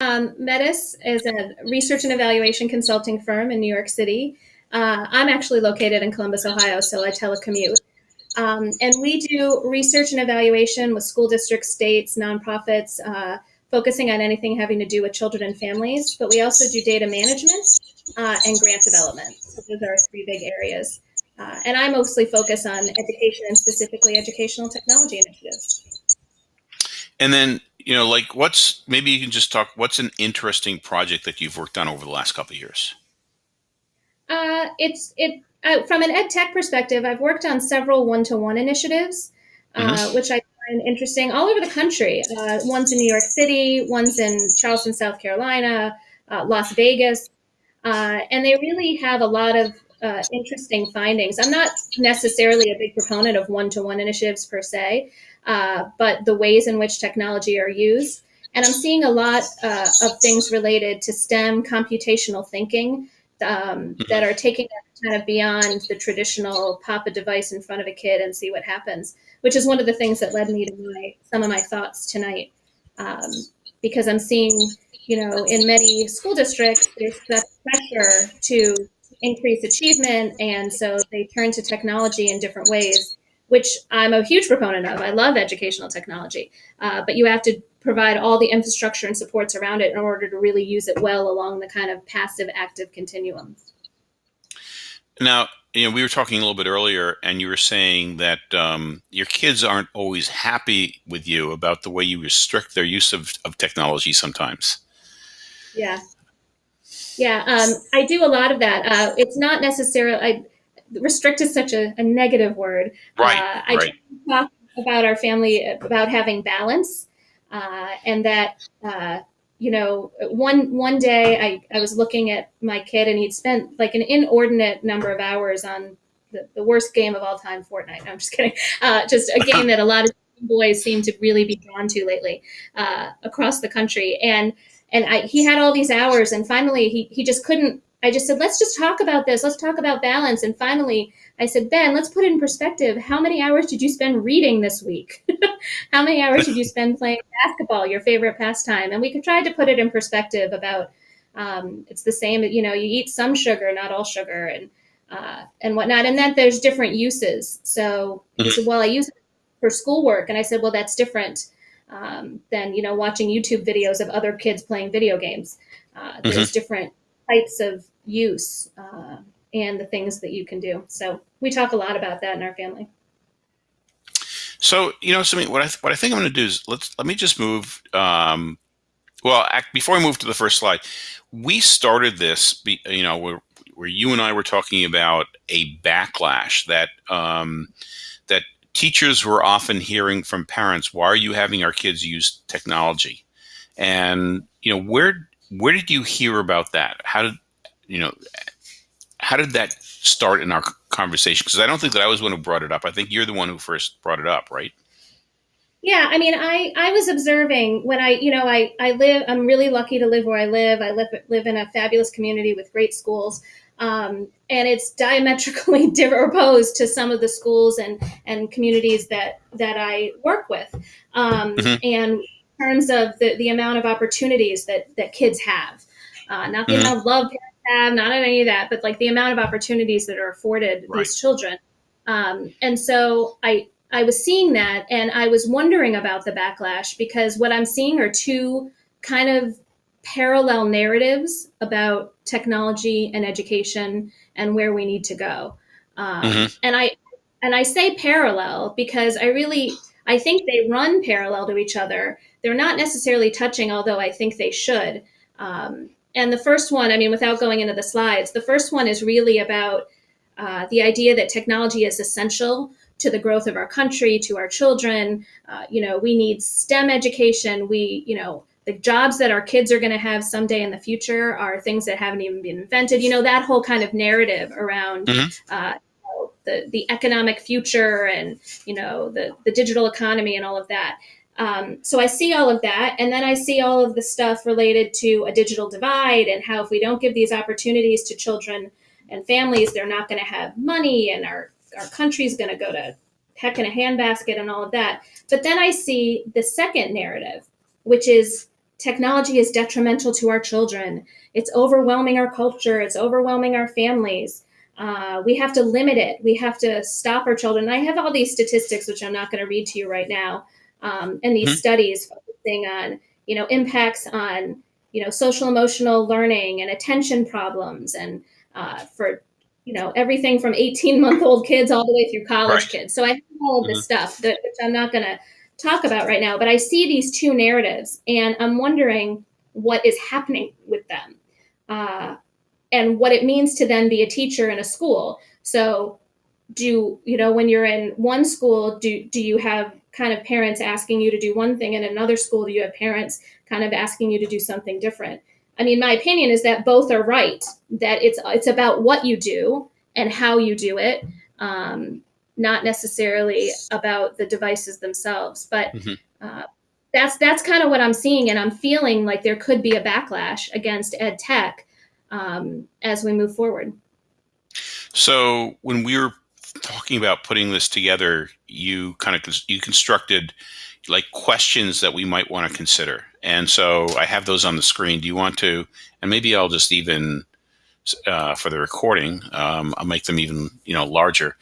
Um, Metis is a research and evaluation consulting firm in New York City. Uh, I'm actually located in Columbus, Ohio, so I telecommute. Um, and we do research and evaluation with school districts, states, nonprofits, uh, focusing on anything having to do with children and families. But we also do data management uh, and grant development. So those are three big areas. Uh, and I mostly focus on education and specifically educational technology initiatives. And then, you know, like what's maybe you can just talk. What's an interesting project that you've worked on over the last couple of years? Uh, it's it uh, from an ed tech perspective. I've worked on several one-to-one initiatives, uh, mm-hmm. which I find interesting all over the country. Uh, one's in New York City, one's in Charleston, South Carolina, uh, Las Vegas, uh, and they really have a lot of uh, interesting findings. I'm not necessarily a big proponent of one-to-one initiatives per se, uh, but the ways in which technology are used. And I'm seeing a lot uh, of things related to STEM computational thinking um, that are taking us kind of beyond the traditional pop a device in front of a kid and see what happens, which is one of the things that led me to my, some of my thoughts tonight. Um, because I'm seeing, you know, in many school districts, there's that pressure to increase achievement. And so they turn to technology in different ways, which I'm a huge proponent of. I love educational technology, uh, but you have to provide all the infrastructure and supports around it in order to really use it well along the kind of passive active continuum. Now, you know, we were talking a little bit earlier, and you were saying that um, your kids aren't always happy with you about the way you restrict their use of, of technology sometimes. Yeah. Yeah, um, I do a lot of that. Uh, it's not necessarily, I, restrict is such a, a negative word. Right. Uh, I right. talk about our family, about having balance, uh, and that, uh, you know, one one day I, I was looking at my kid and he'd spent like an inordinate number of hours on the, the worst game of all time, Fortnite. No, I'm just kidding. Uh, just a game that a lot of boys seem to really be drawn to lately uh, across the country. And and I, he had all these hours and finally he, he just couldn't i just said let's just talk about this. Let's talk about balance. And finally i said ben let's put it in perspective. How many hours did you spend reading this week? How many hours did you spend playing basketball your favorite pastime? And we could try to put it in perspective about um, it's the same you know you eat some sugar not all sugar and uh, and whatnot and that there's different uses. So mm-hmm. so well i use it for schoolwork. And i said well that's different um, than you know watching YouTube videos of other kids playing video games. Uh, there's mm-hmm. different types of use uh, and the things that you can do. So we talk a lot about that in our family. So you know, something what I what I think I'm going to do is let's let me just move. Um, well, act, before I move to the first slide, we started this. You know, where where you and I were talking about a backlash that um, that teachers were often hearing from parents, "Why are you having our kids use technology?" And you know, where where did you hear about that? How did you know? How did that start in our conversation? Because I don't think that I was the one who brought it up. I think you're the one who first brought it up, right? Yeah, I mean, I I was observing when I, you know, I I live. I'm really lucky to live where I live. I live live in a fabulous community with great schools. Um, and it's diametrically opposed to some of the schools and, and communities that, that I work with. Um, mm-hmm. And in terms of the, the amount of opportunities that, that kids have, uh, not the mm-hmm. amount of love parents have, not any of that, but like the amount of opportunities that are afforded right. these children. Um, and so I, I was seeing that and I was wondering about the backlash because what I'm seeing are two kind of parallel narratives about technology and education and where we need to go. Um, mm-hmm. And I and I say parallel because I really I think they run parallel to each other. They're not necessarily touching, although I think they should. Um, and the first one, I mean, without going into the slides, the first one is really about uh, the idea that technology is essential to the growth of our country, to our children. Uh, you know, we need STEM education. We, you know, the jobs that our kids are going to have someday in the future are things that haven't even been invented. You know, that whole kind of narrative around mm-hmm. uh, the, the economic future and, you know, the, the digital economy and all of that. Um, so I see all of that. And then I see all of the stuff related to a digital divide and how if we don't give these opportunities to children and families, they're not going to have money and our, our country's going to go to heck in a handbasket and all of that. But then I see the second narrative, which is technology is detrimental to our children. It's overwhelming our culture. It's overwhelming our families. Uh, we have to limit it. We have to stop our children. I have all these statistics, which I'm not going to read to you right now, um, and these mm-hmm. studies focusing on you know impacts on you know social emotional learning and attention problems, and uh, for you know everything from 18 month old kids all the way through college right. kids. So I have all of this mm-hmm. stuff that which I'm not going to talk about right now, but I see these two narratives, and I'm wondering what is happening with them. Uh, and what it means to then be a teacher in a school. So do you know when you're in one school do do you have kind of parents asking you to do one thing and another school do you have parents kind of asking you to do something different i mean my opinion is that both are right that it's it's about what you do and how you do it um, not necessarily about the devices themselves but mm-hmm. uh, that's that's kind of what i'm seeing and i'm feeling like there could be a backlash against ed tech um, as we move forward. So when we were talking about putting this together, you kind of you constructed like questions that we might want to consider, and so I have those on the screen. Do you want to? And maybe I'll just even uh, for the recording, um, I'll make them even you know larger.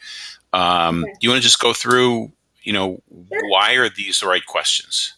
Um, okay. Do you want to just go through? You know, sure. why are these the right questions?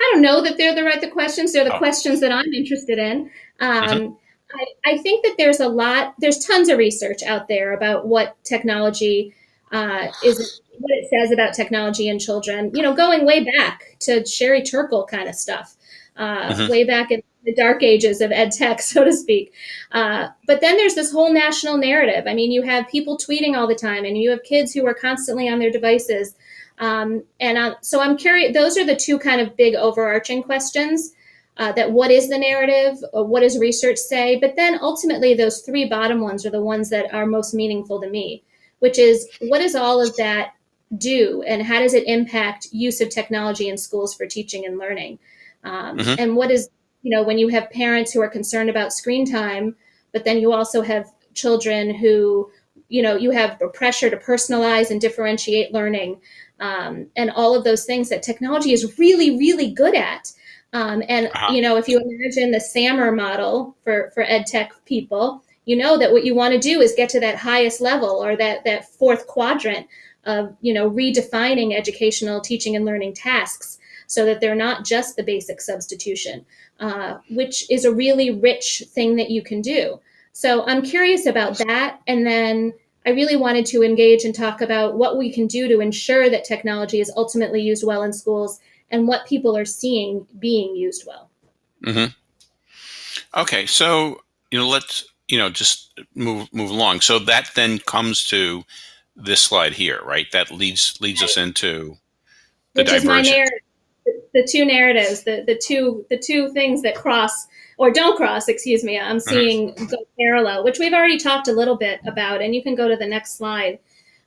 I don't know that they're the right the questions. They're the oh. questions that I'm interested in. Um, mm-hmm. I, I, think that there's a lot. There's tons of research out there about what technology uh, is, what it says about technology and children. You know, going way back to Sherry Turkle kind of stuff, uh, mm-hmm. way back in the dark ages of ed tech, so to speak. Uh, but then there's this whole national narrative. I mean, you have people tweeting all the time, and you have kids who are constantly on their devices um, and uh, so I'm curious, those are the two kind of big overarching questions uh, that what is the narrative? what does research say? But then ultimately, those three bottom ones are the ones that are most meaningful to me, which is what does all of that do and how does it impact use of technology in schools for teaching and learning? Um, mm-hmm. And what is, you know, when you have parents who are concerned about screen time, but then you also have children who, you know, you have a pressure to personalize and differentiate learning um, and all of those things that technology is really, really good at. Um, and uh-huh. you know, if you imagine the SAMR model for for ed tech people, you know that what you want to do is get to that highest level or that that fourth quadrant of you know redefining educational teaching and learning tasks so that they're not just the basic substitution, uh, which is a really rich thing that you can do. So I'm curious about that, and then I really wanted to engage and talk about what we can do to ensure that technology is ultimately used well in schools and what people are seeing being used well. Mm-hmm. Okay, so you know, let's you know just move move along. So that then comes to this slide here, right? That leads leads right. us into the Which divergence. The, two narratives, the the two the two things that cross or don't cross, excuse me, I'm uh-huh. seeing go parallel, which we've already talked a little bit about. And you can go to the next slide,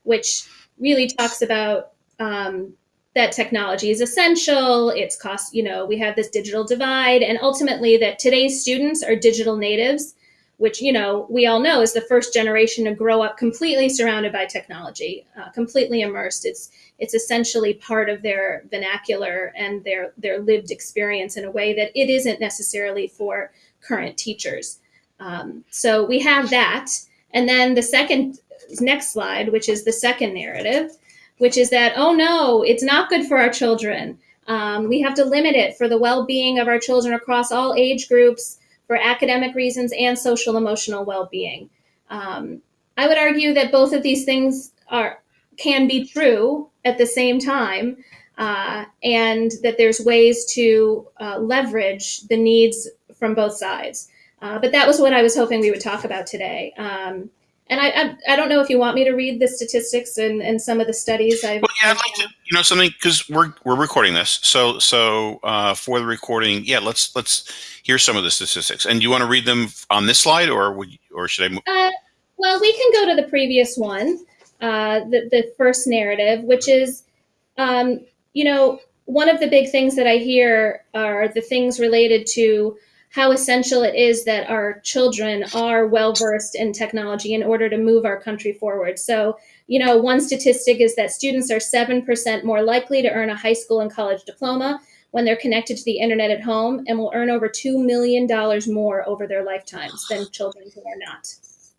which really talks about um, that technology is essential. It's cost, you know, we have this digital divide, and ultimately that today's students are digital natives which you know we all know is the first generation to grow up completely surrounded by technology, uh, completely immersed. It's it's essentially part of their vernacular and their their lived experience in a way that it isn't necessarily for current teachers. Um, so we have that, and then the second next slide, which is the second narrative, which is that oh no, it's not good for our children. Um, we have to limit it for the well-being of our children across all age groups for academic reasons and social emotional well-being. Um, I would argue that both of these things are can be true at the same time, uh, and that there's ways to uh, leverage the needs from both sides. Uh, but that was what I was hoping we would talk about today. Um, and I, I, I, don't know if you want me to read the statistics and, and some of the studies. I've, well, yeah, I'd like to, you know, something because we're we're recording this. So so uh, for the recording, yeah, let's let's hear some of the statistics. And do you want to read them on this slide, or would or should I? Move? Uh, well, we can go to the previous one, uh, the the first narrative, which is, um, you know, one of the big things that I hear are the things related to how essential it is that our children are well versed in technology in order to move our country forward. So, you know, one statistic is that students are 7% more likely to earn a high school and college diploma when they're connected to the internet at home and will earn over $2 million more over their lifetimes than children who are not.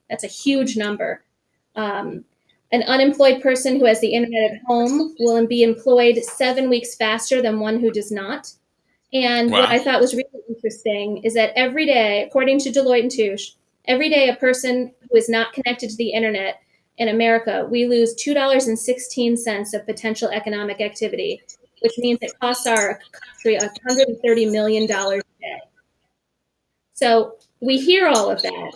That's a huge number. Um, an unemployed person who has the internet at home will be employed seven weeks faster than one who does not. And wow. what I thought was really interesting is that every day, according to Deloitte and Touche, every day a person who is not connected to the internet in America, we lose $2.16 of potential economic activity, which means it costs our country $130 million a day. So we hear all of that,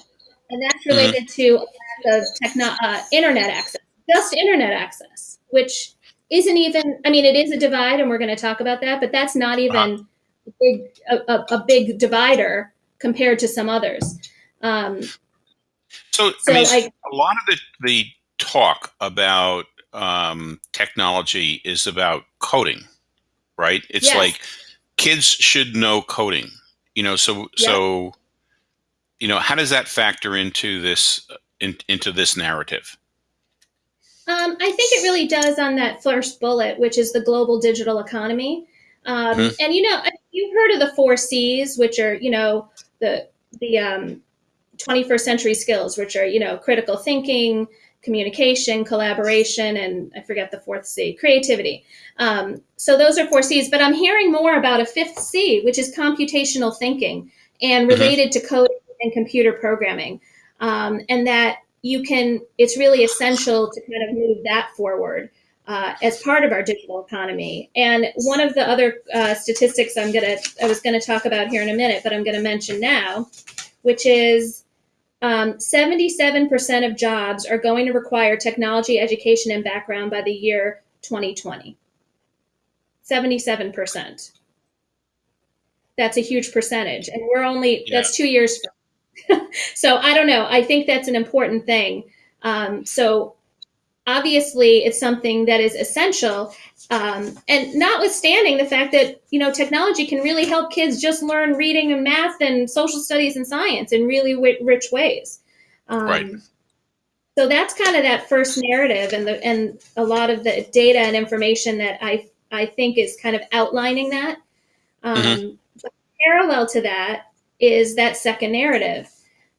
and that's mm-hmm. related mm-hmm. to of techno- uh, internet access, just internet access, which isn't even, I mean, it is a divide, and we're going to talk about that, but that's not even big, a, a, big divider compared to some others. Um, so, so I mean, I, a lot of the, the talk about um, technology is about coding, right? It's yes. like kids should know coding, you know. So, yeah. so you know, how does that factor into this in, into this narrative? Um, I think it really does on that first bullet, which is the global digital economy. Um, mm-hmm. And you know, you've heard of the four C's, which are you know the the um, 21st century skills, which are you know critical thinking, communication, collaboration, and I forget the fourth C, creativity. Um, so those are four C's. But I'm hearing more about a fifth C, which is computational thinking and mm-hmm. related mm-hmm. to coding and computer programming, um, and that you can. It's really essential to kind of move that forward uh, as part of our digital economy. And one of the other uh, statistics I'm gonna I was gonna talk about here in a minute, but I'm gonna mention now, which is um, 77% of jobs are going to require technology education and background by the year 2020. 77%. That's a huge percentage, and we're only yeah. that's two years. so I don't know. I think that's an important thing. Um, so obviously it's something that is essential um, and notwithstanding the fact that you know technology can really help kids just learn reading and math and social studies and science in really rich ways. Um, right. so that's kind of that first narrative and the and a lot of the data and information that i i think is kind of outlining that. Um, mm-hmm. parallel to that is that second narrative.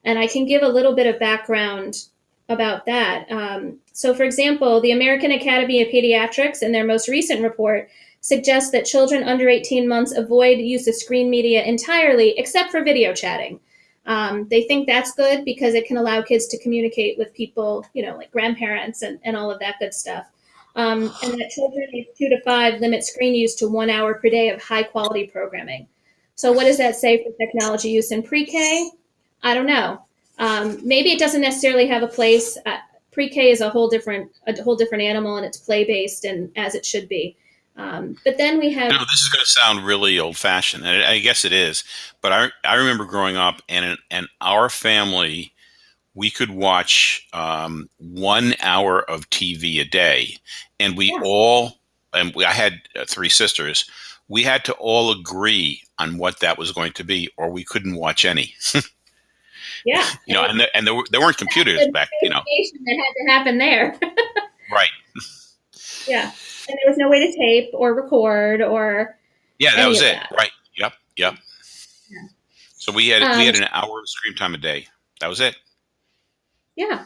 And i can give a little bit of background about that. Um, so, for example, the American Academy of Pediatrics, in their most recent report, suggests that children under 18 months avoid use of screen media entirely, except for video chatting. Um, they think that's good because it can allow kids to communicate with people, you know, like grandparents and, and all of that good stuff. Um, and that children age two to five limit screen use to one hour per day of high quality programming. So, what does that say for technology use in pre K? I don't know. Um, maybe it doesn't necessarily have a place. Uh, pre-K is a whole different a whole different animal, and it's play-based and as it should be. Um, but then we have. Know, this is going to sound really old-fashioned, and I guess it is. But I I remember growing up, and and our family, we could watch um, one hour of TV a day, and we yeah. all and we, I had uh, three sisters. We had to all agree on what that was going to be, or we couldn't watch any. Yeah. You know, and, the, and there, there weren't computers back, you know. That had to happen there. right. Yeah. And there was no way to tape or record or. Yeah, that was it. That. Right. Yep. Yep. Yeah. So we had um, we had um, an hour of screen time a day. That was it. Yeah.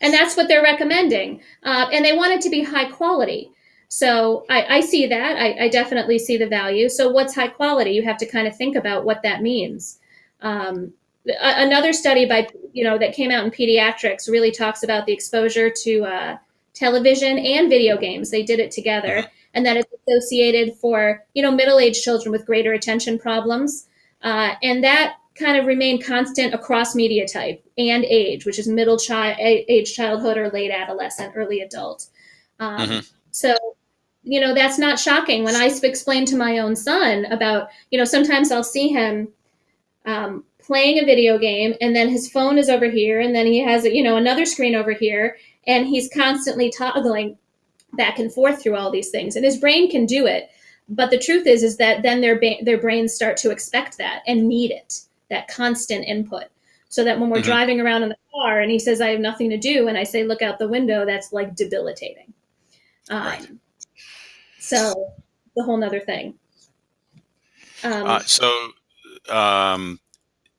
And that's what they're recommending. Uh, and they want it to be high quality. So I, I see that. I, I, definitely see the value. So what's high quality? You have to kind of think about what that means. Um, another study by you know that came out in pediatrics really talks about the exposure to uh, television and video games. They did it together, and that it's associated for you know middle-aged children with greater attention problems, uh, and that kind of remained constant across media type and age, which is middle child age childhood or late adolescent, early adult. Um, mm-hmm. So you know that's not shocking when i explain to my own son about you know sometimes i'll see him um, playing a video game and then his phone is over here and then he has you know another screen over here and he's constantly toggling back and forth through all these things and his brain can do it but the truth is, is that then their ba- their brains start to expect that and need it, that constant input. So that when we're mm-hmm. driving around in the car and he says, "I have nothing to do," and I say, "Look out the window," that's like debilitating. Um, right. So the whole nother thing. Um, uh, so um,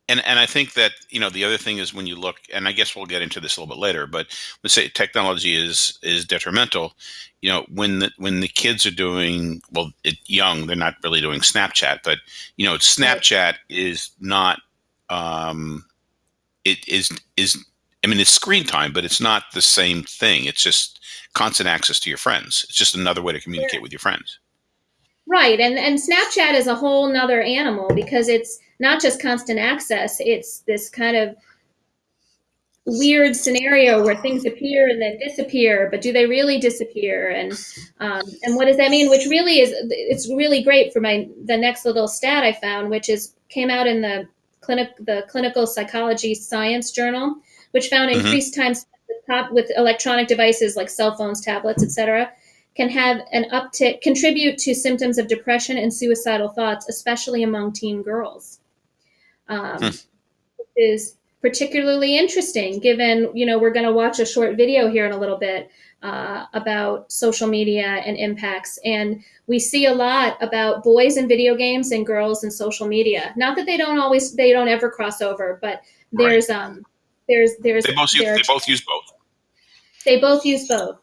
and and I think that you know the other thing is when you look, and I guess we'll get into this a little bit later, but let's say technology is is detrimental. You know, when the when the kids are doing well, it, young, they're not really doing Snapchat, but you know, Snapchat is not. Um, it is is I mean, it's screen time, but it's not the same thing. It's just constant access to your friends. It's just another way to communicate with your friends. Right, and and Snapchat is a whole nother animal because it's not just constant access, it's this kind of weird scenario where things appear and then disappear, but do they really disappear? And um, and what does that mean? Which really is it's really great for my the next little stat I found, which is came out in the clinic the Clinical Psychology Science Journal, which found mm-hmm. increased time spent with electronic devices like cell phones, tablets, etc can have an uptick, contribute to symptoms of depression and suicidal thoughts, especially among teen girls. Um, hmm. Is particularly interesting given, you know, we're going to watch a short video here in a little bit uh, about social media and impacts. And we see a lot about boys in video games and girls in social media. Not that they don't always, they don't ever cross over, but there's, right. um, there's, there's, they both, use, they both use both. They both use both.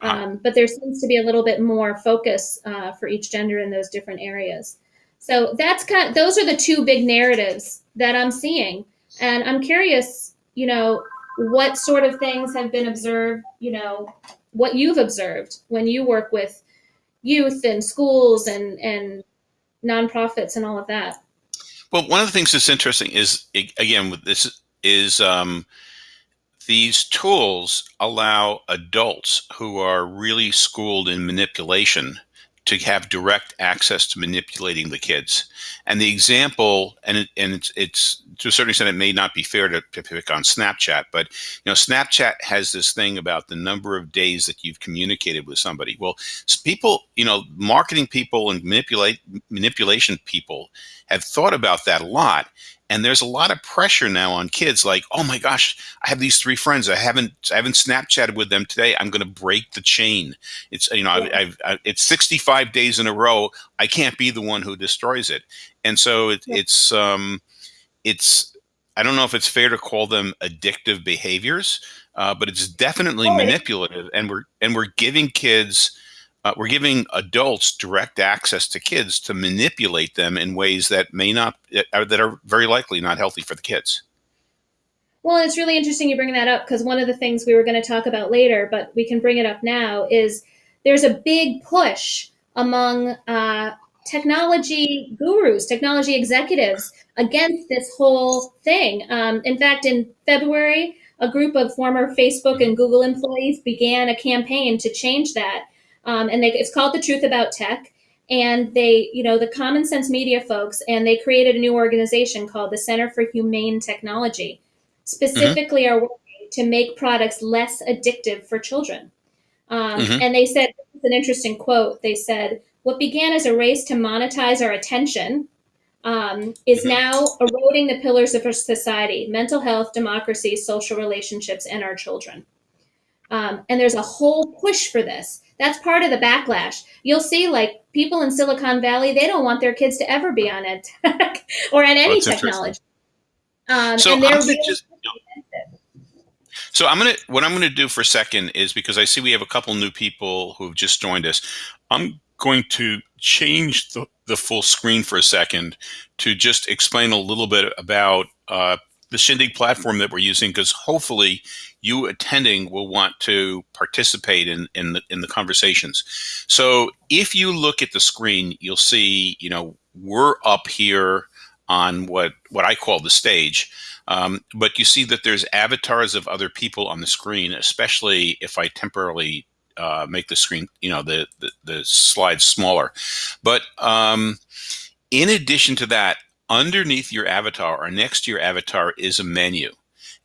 Um, but there seems to be a little bit more focus uh, for each gender in those different areas. So that's kind. Of, those are the two big narratives that I'm seeing, and I'm curious. You know, what sort of things have been observed? You know, what you've observed when you work with youth and schools and and nonprofits and all of that. Well, one of the things that's interesting is again with this is um, these tools allow adults who are really schooled in manipulation to have direct access to manipulating the kids. And the example, and it, and it's, it's to a certain extent, it may not be fair to, to, pick on Snapchat, but you know, Snapchat has this thing about the number of days that you've communicated with somebody. Well, people, you know, marketing people and manipulate manipulation people have thought about that a lot. And there's a lot of pressure now on kids like, oh my gosh, I have these three friends. I haven't I haven't Snapchatted with them today. I'm going to break the chain. It's you know I've, I've, it's 65 days in a row. I can't be the one who destroys it. And so it, it's um, it's I don't know if it's fair to call them addictive behaviors, uh, but it's definitely manipulative. And we're and we're giving kids uh, we're giving adults direct access to kids to manipulate them in ways that may not uh, that are very likely not healthy for the kids. Well it's really interesting you bring that up because one of the things we were going to talk about later but we can bring it up now is there's a big push among uh, technology gurus technology executives against this whole thing. Um, in fact in february a group of former facebook and google employees began a campaign to change that um, and they, it's called The Truth About Tech. And they, you know, the Common Sense Media folks, and they created a new organization called the Center for Humane Technology, specifically mm-hmm. are working to make products less addictive for children. Um, mm-hmm. And they said, it's an interesting quote. They said, what began as a race to monetize our attention um, is mm-hmm. now eroding the pillars of our society mental health, democracy, social relationships, and our children. Um, and there's a whole push for this. That's part of the backlash. You'll see, like people in Silicon Valley, they don't want their kids to ever be on ed tech or on any technology. Um, so, I'm really just, so I'm gonna what I'm gonna do for a second is because I see we have a couple new people who've just joined us. I'm going to change the, the full screen for a second to just explain a little bit about uh, the Shindig platform that we're using because hopefully you attending will want to participate in in the, in the conversations. So if you look at the screen, you'll see you know we're up here on what what I call the stage. Um, but you see that there's avatars of other people on the screen, especially if I temporarily uh, make the screen, you know, the, the, the slides smaller. But um, in addition to that, underneath your avatar or next to your avatar is a menu.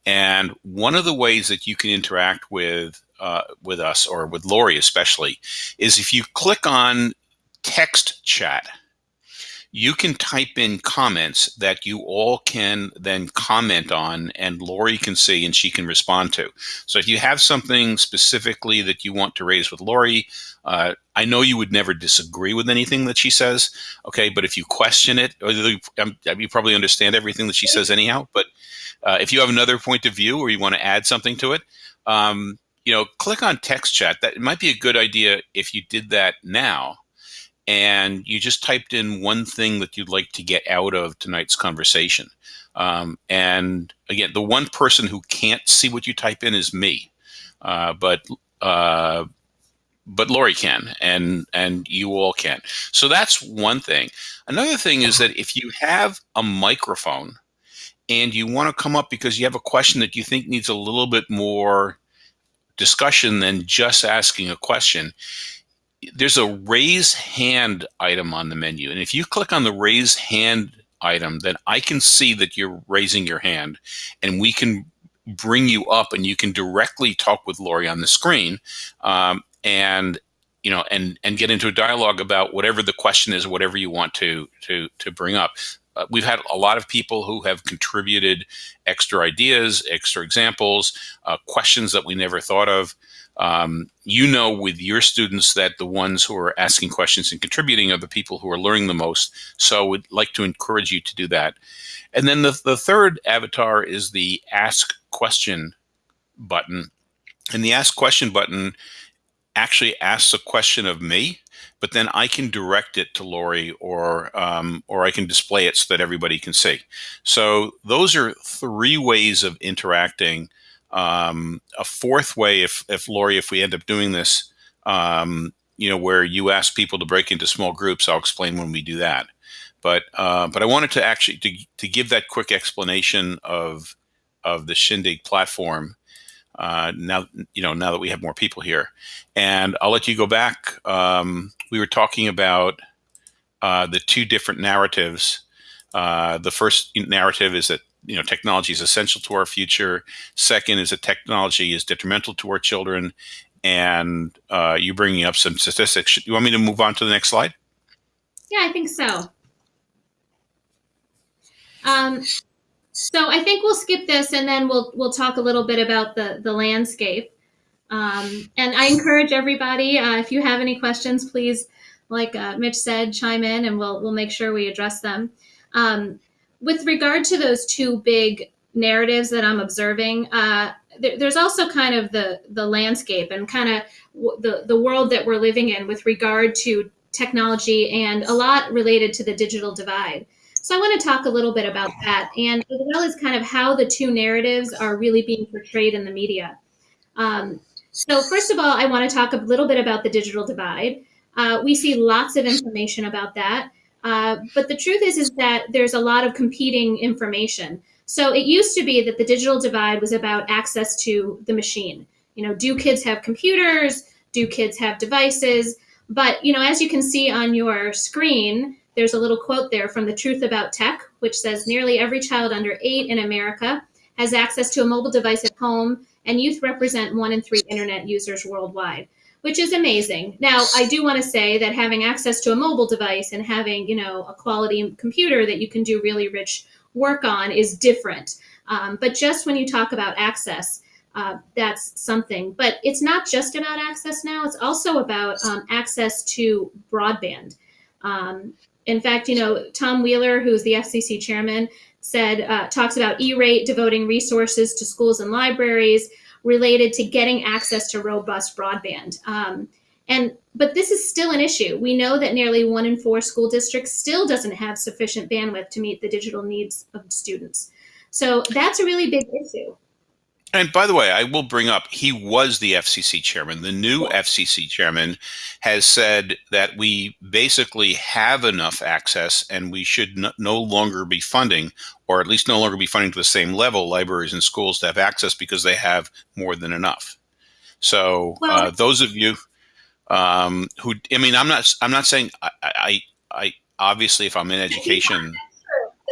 And one of the ways that you can interact with uh, with us or with Lori especially is if you click on text chat, you can type in comments that you all can then comment on and Lori can see and she can respond to. So if you have something specifically that you want to raise with Lori, uh, I know you would never disagree with anything that she says, okay, but if you question it, um, you probably understand everything that she says anyhow, but uh, if you have another point of view or you want to add something to it, um, you know, click on text chat. That might be a good idea if you did that now and you just typed in one thing that you'd like to get out of tonight's conversation. Um, and again, the one person who can't see what you type in is me, uh, but uh, but Lori can, and and you all can. So that's one thing. Another thing is that if you have a microphone and you want to come up because you have a question that you think needs a little bit more discussion than just asking a question, there's a raise hand item on the menu. And if you click on the raise hand item, then I can see that you're raising your hand and we can bring you up and you can directly talk with Lori on the screen. Um, and you know and and get into a dialogue about whatever the question is whatever you want to to to bring up uh, we've had a lot of people who have contributed extra ideas extra examples uh, questions that we never thought of um, you know with your students that the ones who are asking questions and contributing are the people who are learning the most. So I would like to encourage you to do that. And then the, the third avatar is the ask question button. And the ask question button actually asks a question of me, but then I can direct it to Lori or um, or I can display it so that everybody can see. So those are three ways of interacting um, a fourth way, if, if Lori, if we end up doing this, um, you know, where you ask people to break into small groups, I'll explain when we do that. But uh, but I wanted to actually to, to give that quick explanation of of the Shindig platform. Uh, now you know now that we have more people here, and I'll let you go back. Um, we were talking about uh, the two different narratives. Uh, the first narrative is that you know technology is essential to our future. Second is that technology is detrimental to our children. And uh, you bringing up some statistics. You want me to move on to the next slide? Yeah, I think so. Um, so I think we'll skip this and then we'll we'll talk a little bit about the the landscape. Um, and I encourage everybody, uh, if you have any questions, please, like uh, Mitch said, chime in and we'll we'll make sure we address them. Um, with regard to those two big narratives that I'm observing, uh, there, there's also kind of the the landscape and kind of the the world that we're living in with regard to technology and a lot related to the digital divide. So I want to talk a little bit about that and as well as kind of how the two narratives are really being portrayed in the media. Um, so first of all, I want to talk a little bit about the digital divide. Uh, we see lots of information about that. Uh, but the truth is, is that there's a lot of competing information. So it used to be that the digital divide was about access to the machine. You know, do kids have computers? Do kids have devices? But, you know, as you can see on your screen, there's a little quote there from the Truth About Tech, which says nearly every child under eight in America has access to a mobile device at home, and youth represent one in three internet users worldwide which is amazing. Now, I do want to say that having access to a mobile device and having, you know, a quality computer that you can do really rich work on is different. Um, but just when you talk about access, uh, that's something. But it's not just about access now, it's also about um, access to broadband. Um, in fact, you know, Tom Wheeler, who's the FCC chairman, said, uh, talks about E-rate devoting resources to schools and libraries, related to getting access to robust broadband. Um, and but this is still an issue. We know that nearly one in four school districts still doesn't have sufficient bandwidth to meet the digital needs of students. So that's a really big issue. And by the way, I will bring up he was the FCC chairman. The new FCC chairman has said that we basically have enough access and we should no longer be funding, or at least no longer be funding to the same level, libraries and schools to have access because they have more than enough. So well, uh, those of you um, who, I mean, I'm not, I'm not saying I, I, I obviously if I'm in education,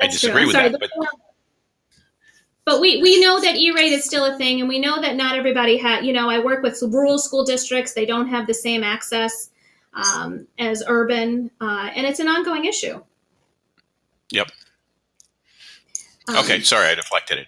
I disagree with that, but but we, we know that E-rate is still a thing, and we know that not everybody has, you know, I work with rural school districts. They don't have the same access. um, as urban, uh, and it's an ongoing issue. Yep. Um, Okay, sorry, I deflected it.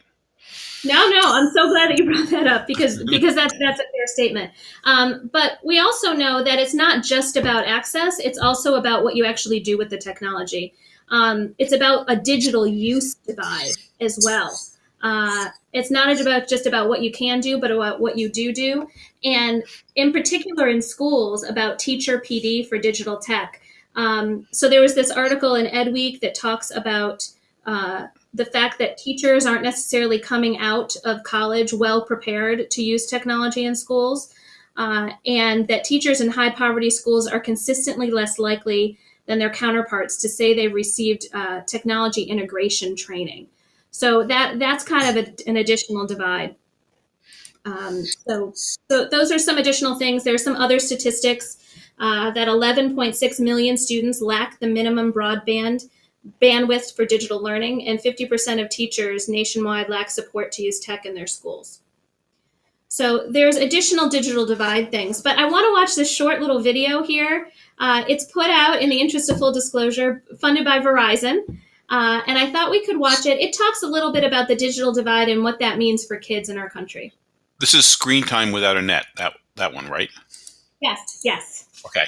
No, no, I'm so glad that you brought that up because because that's that's a fair statement. Um, but we also know that it's not just about access; it's also about what you actually do with the technology. Um, it's about a digital use divide as well. Uh, it's not about just about what you can do, but about what you do do, and in particular in schools about teacher PD for digital tech. Um, so there was this article in Ed Week that talks about. Uh, the fact that teachers aren't necessarily coming out of college well prepared to use technology in schools, uh, and that teachers in high poverty schools are consistently less likely than their counterparts to say they've received uh, technology integration training. So that that's kind of a, an additional divide. Um, so, so those are some additional things. There are some other statistics uh, that 11.6 million students lack the minimum broadband bandwidth for digital learning, and 50% of teachers nationwide lack support to use tech in their schools. So there's additional digital divide things, but I want to watch this short little video here. Uh, it's put out in the interest of full disclosure, funded by Verizon, uh, and I thought we could watch it. It talks a little bit about the digital divide and what that means for kids in our country. This is screen time without a net. That that one, right? Yes, yes. Okay.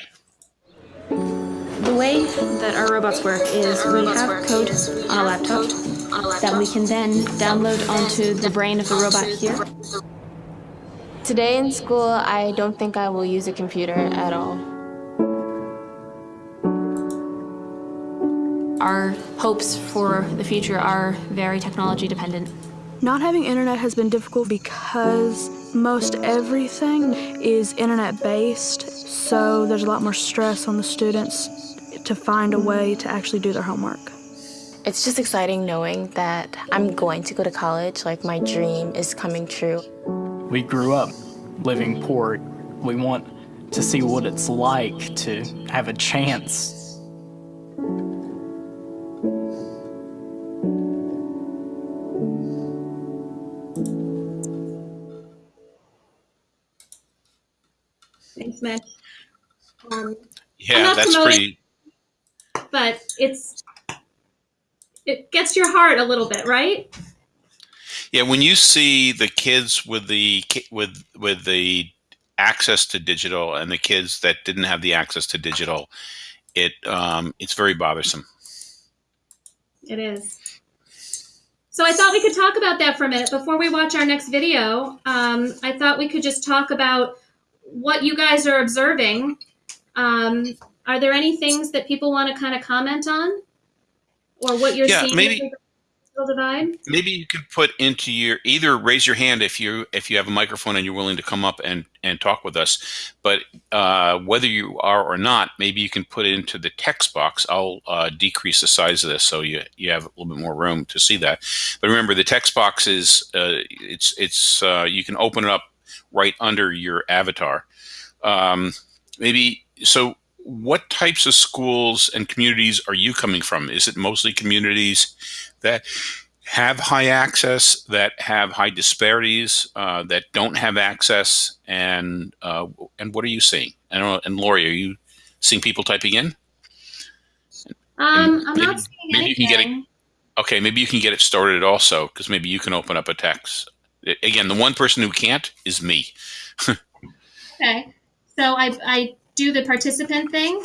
The way that our robots work is we have code on a laptop that we can then download onto the brain of the robot here. Today in school, I don't think I will use a computer at all. Our hopes for the future are very technology dependent. Not having internet has been difficult because most everything is internet based, so there's a lot more stress on the students to find a way to actually do their homework. It's just exciting knowing that I'm going to go to college, like my dream is coming true. We grew up living poor. We want to see what it's like to have a chance. Um, Yeah, that's pretty. but it's it gets your heart a little bit, right? Yeah, when you see the kids with the with with the access to digital and the kids that didn't have the access to digital, it um, it's very bothersome. It is. So I thought we could talk about that for a minute before we watch our next video. Um, I thought we could just talk about what you guys are observing. Um, are there any things that people want to kind of comment on, or what you're Yeah, seeing? maybe- divide? Maybe you could put into your either raise your hand if you if you have a microphone and you're willing to come up and and talk with us. But uh, whether you are or not, maybe you can put it into the text box. I'll uh, decrease the size of this so you you have a little bit more room to see that. But remember, the text box is uh, it's it's uh, you can open it up right under your avatar. Um, maybe so. What types of schools and communities are you coming from? Is it mostly communities that have high access, that have high disparities, uh, that don't have access, and uh, and what are you seeing? I. And Lori, are you seeing people typing in? Um, I'm maybe- not seeing maybe you can get it- anything. Okay, maybe you can get it started also, because maybe you can open up a text. Again, the one person who can't is me. Okay. So I I do the participant thing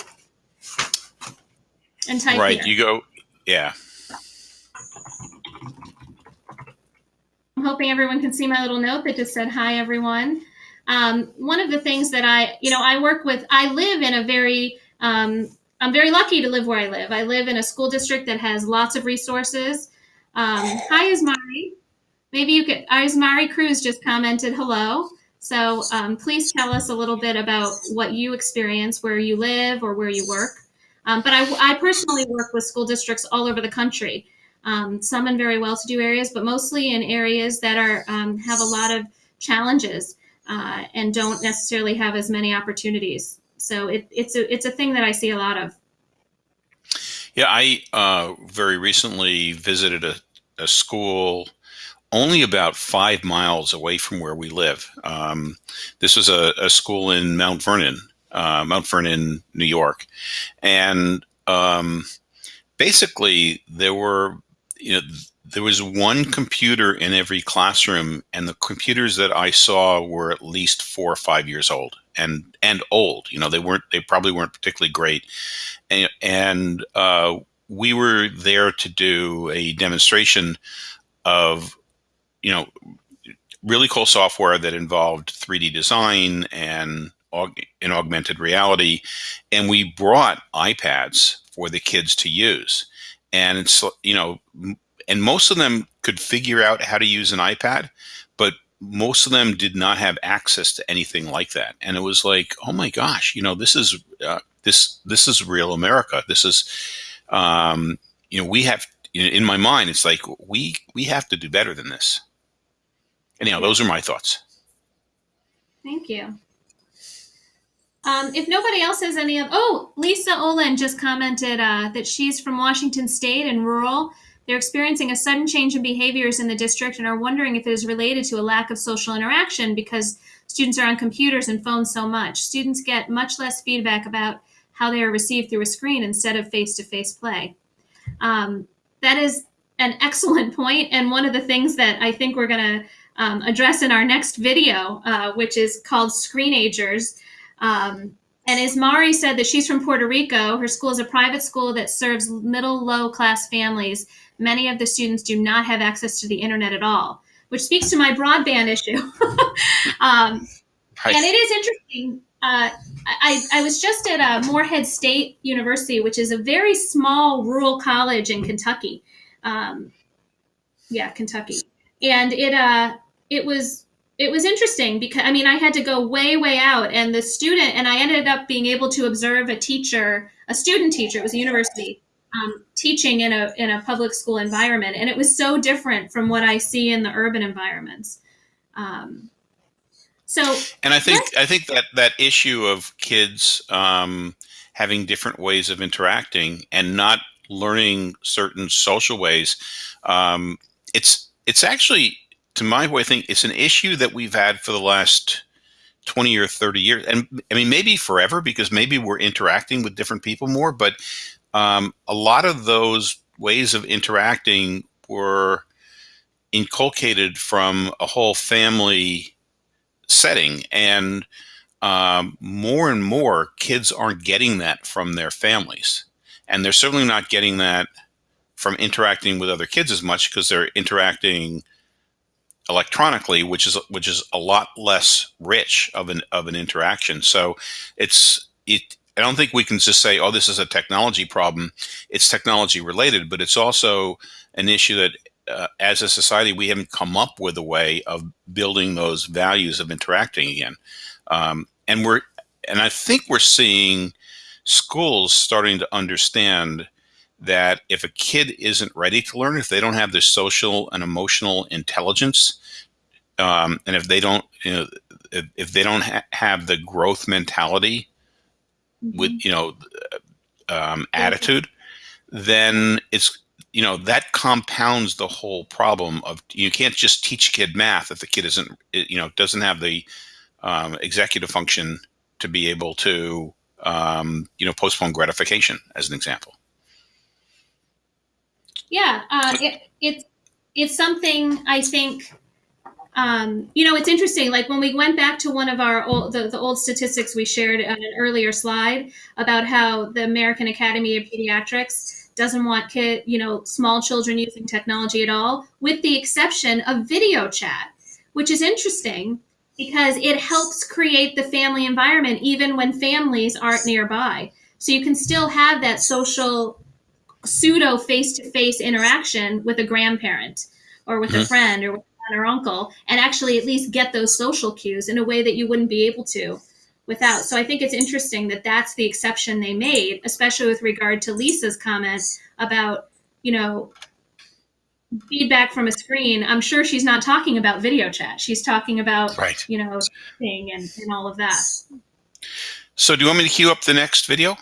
and type right? here. You go. Yeah. I'm hoping everyone can see my little note that just said, Hi, everyone. Um, one of the things that I, you know, I work with, I live in a very, um, I'm very lucky to live where I live. I live in a school district that has lots of resources. Um, hi, Ismari. Maybe you could, Ismari Cruz just commented hello. So um, please tell us a little bit about what you experience, where you live, or where you work. Um, but I, I personally work with school districts all over the country um, some in very well-to-do areas, but mostly in areas that are um, have a lot of challenges uh, and don't necessarily have as many opportunities. So it, it's a it's a thing that I see a lot of. Yeah, I uh, very recently visited a, a school only about five miles away from where we live. Um, this was a, a school in Mount Vernon, uh, Mount Vernon, New York, and um, basically there were you know there was one computer in every classroom, and the computers that I saw were at least four or five years old and and old. You know, they weren't they probably weren't particularly great, and, and uh, we were there to do a demonstration of you know really cool software that involved 3D design and in augmented reality, and we brought iPads for the kids to use. And it's you know and most of them could figure out how to use an iPad, but most of them did not have access to anything like that. And it was like, oh my gosh, you know, this is uh, this this is real America. This is, um, you know, we have in my mind, it's like we we have to do better than this. Anyhow, those are my thoughts. Thank you. Um, if nobody else has any of, oh, Lisa Olin just commented uh, that she's from Washington State and rural. They're experiencing a sudden change in behaviors in the district and are wondering if it is related to a lack of social interaction because students are on computers and phones so much. Students get much less feedback about how they are received through a screen instead of face-to-face play. Um, that is an excellent point, and one of the things that I think we're going to um, address in our next video, uh, which is called Screenagers. Um, and Ismari said that she's from Puerto Rico, her school is a private school that serves middle low class families many of the students do not have access to the internet at all, which speaks to my broadband issue. um, And it is interesting. Uh, I, I was just at uh, Morehead State University, which is a very small rural college in Kentucky. Um, yeah, Kentucky, and it uh, it was it was interesting because I mean I had to go way way out, and the student and I ended up being able to observe a teacher, a student teacher. It was a university um, teaching in a in a public school environment, and it was so different from what I see in the urban environments. Um, so, and I think I think that that issue of kids um, having different ways of interacting and not learning certain social ways, um, it's it's actually to my way of thinking, it's an issue that we've had for the last 20 or 30 years. And i mean maybe forever because maybe we're interacting with different people more but um, a lot of those ways of interacting were inculcated from a whole family setting. And um, more and more kids aren't getting that from their families. And they're certainly not getting that from interacting with other kids as much because they're interacting electronically which is which is a lot less rich of an of an interaction so it's it I don't think we can just say, oh, this is a technology problem. It's technology related, but it's also an issue that uh, as a society, we haven't come up with a way of building those values of interacting again. Um, and we're, and I think we're seeing schools starting to understand that if a kid isn't ready to learn, if they don't have the social and emotional intelligence, um, and if they don't, you know, if, if they don't ha have the growth mentality with mm-hmm. you know um, attitude, then it's you know that compounds the whole problem of you can't just teach kid math if the kid isn't you know doesn't have the um, executive function to be able to um, you know postpone gratification as an example. Yeah, uh, it, it's it's something I think um, you know, it's interesting. Like when we went back to one of our old, the, the old statistics we shared on an earlier slide about how the American Academy of Pediatrics doesn't want kid, you know, small children using technology at all, with the exception of video chat, which is interesting because it helps create the family environment even when families aren't nearby. So you can still have that social pseudo face-to-face interaction with a grandparent or with mm-hmm. a friend or with aunt or uncle and actually at least get those social cues in a way that you wouldn't be able to without. So I think it's interesting that that's the exception they made, especially with regard to Lisa's comment about, you know, feedback from a screen. I'm sure she's not talking about video chat. She's talking about, right. you know, thing and, and all of that. So do you want me to cue up the next video?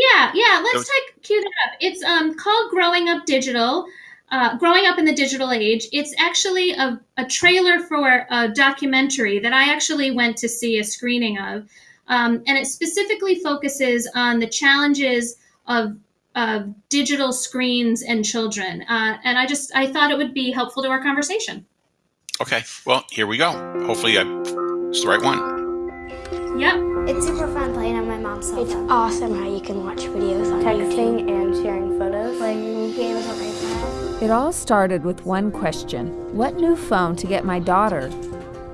Yeah, yeah, let's take cue that up. It's um, called Growing Up Digital uh, growing up in the digital age. It's actually a, a, trailer for a documentary that I actually went to see a screening of um, and it specifically focuses on the challenges of of digital screens and children. Uh, and I just I thought it would be helpful to our conversation. Okay, well, here we go. Hopefully, I, it's the right one. Yep. It's super fun playing on my mom's cell It's phone. awesome how you can watch videos on Texting YouTube. and sharing photos. Playing games on iPad. It all started with one question What new phone to get my daughter?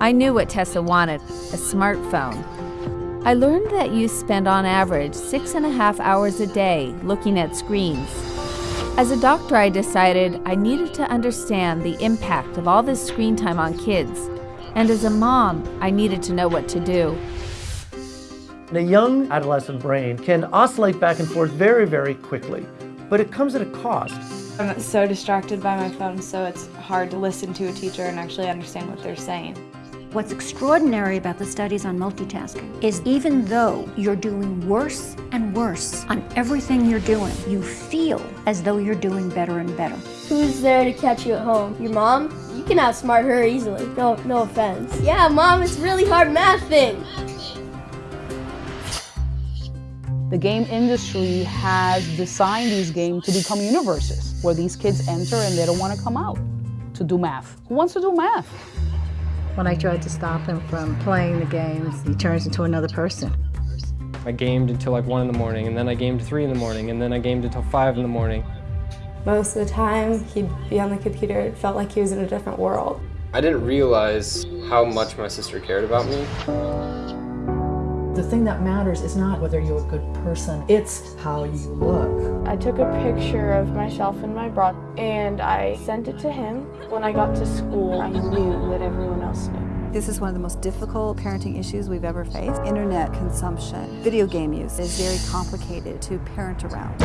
I knew what Tessa wanted a smartphone. I learned that you spend on average six and a half hours a day looking at screens. As a doctor, I decided I needed to understand the impact of all this screen time on kids. And as a mom, I needed to know what to do. A young adolescent brain can oscillate back and forth very, very quickly, but it comes at a cost. I'm so distracted by my phone, so it's hard to listen to a teacher and actually understand what they're saying. What's extraordinary about the studies on multitasking is even though you're doing worse and worse on everything you're doing, you feel as though you're doing better and better. Who's there to catch you at home? Your mom? You can outsmart her easily. No, no offense. Yeah, mom, it's really hard math thing. The game industry has designed these games to become universes where these kids enter and they don't want to come out to do math. Who wants to do math? When I tried to stop him from playing the games, he turns into another person. I gamed until like 1 in the morning, and then I gamed 3 in the morning, and then I gamed until 5 in the morning. Most of the time, he'd be on the computer. It felt like he was in a different world. I didn't realize how much my sister cared about me. The thing that matters is not whether you're a good person, it's how you look. I took a picture of myself in my bra and I sent it to him. When I got to school, I knew that everyone else knew. This is one of the most difficult parenting issues we've ever faced. Internet consumption, video game use is very complicated to parent around.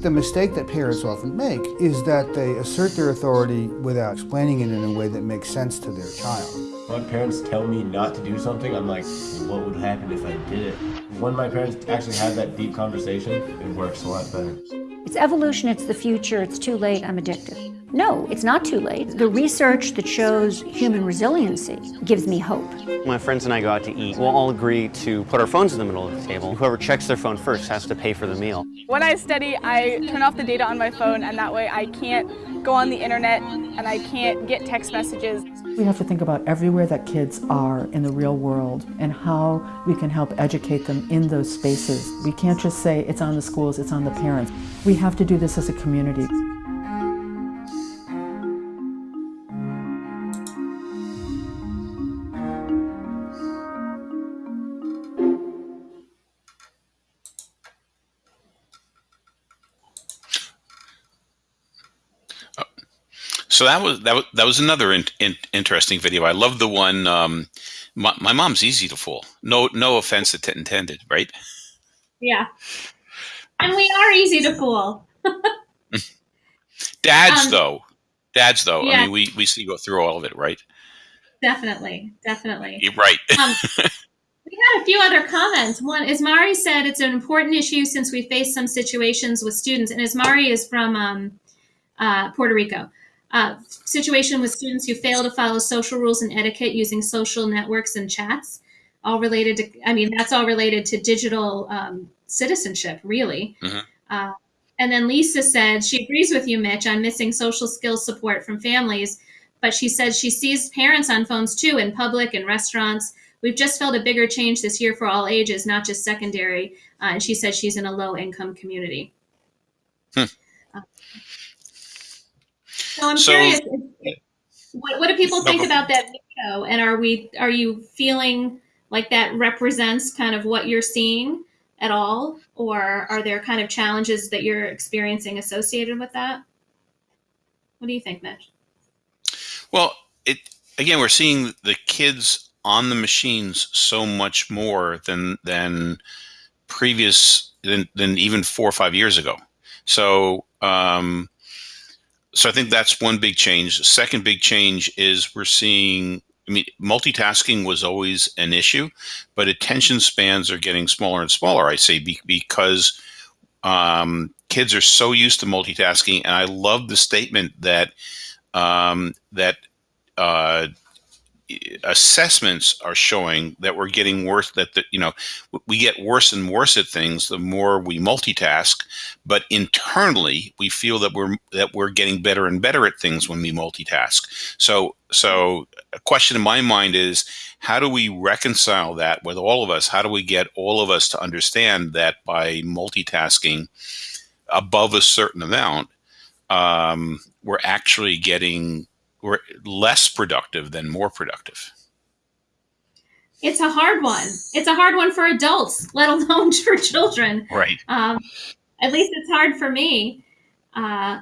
The mistake that parents often make is that they assert their authority without explaining it in a way that makes sense to their child. When parents tell me not to do something, I'm like, what would happen if I did it? When my parents actually have that deep conversation, it works a lot better. It's evolution, it's the future, it's too late, I'm addicted. No, it's not too late. The research that shows human resiliency gives me hope. My friends and I go out to eat. We'll all agree to put our phones in the middle of the table. Whoever checks their phone first has to pay for the meal. When I study, I turn off the data on my phone, and that way I can't go on the internet and I can't get text messages. We have to think about everywhere that kids are in the real world and how we can help educate them in those spaces. We can't just say it's on the schools, it's on the parents. We have to do this as a community. So that was that was that was another in, in, interesting video. I love the one. Um, my, my mom's easy to fool. No no offense intended, right? Yeah, and we are easy to fool. Dads Um, though, dads though. I mean, we we see go through all of it, right? Definitely, definitely. You're right. Um, we had a few other comments. One, Ismari said it's an important issue since we face some situations with students, and Ismari is from um, uh, Puerto Rico. Uh, situation with students who fail to follow social rules and etiquette using social networks and chats, all related to. I mean, that's all related to digital um, citizenship, really. Mhm. Uh, and then Lisa said she agrees with you, Mitch, on missing social skills support from families, but she said she sees parents on phones too in public and restaurants. We've just felt a bigger change this year for all ages, not just secondary. Uh, and she said she's in a low income community. Hmm. Uh, so I'm So- curious, what, what do people think go- about that video? And are we are you feeling like that represents kind of what you're seeing at all, or are there kind of challenges that you're experiencing associated with that? What do you think, Mitch? Well, it again, we're seeing the kids on the machines so much more than than previous than than even four or five years ago. So, um, so I think that's one big change. Second big change is we're seeing. I mean, multitasking was always an issue, but attention spans are getting smaller and smaller. I say be, because um, kids are so used to multitasking, and I love the statement that um, that uh, assessments are showing that we're getting worse that the, you know we get worse and worse at things the more we multitask but internally we feel that we're that we're getting better and better at things when we multitask. So so a question in my mind is how do we reconcile that with all of us? How do we get all of us to understand that by multitasking above a certain amount um, we're actually getting we're less productive than more productive. It's a hard one. It's a hard one for adults, let alone for children. Right. Um, at least it's hard for me. Uh,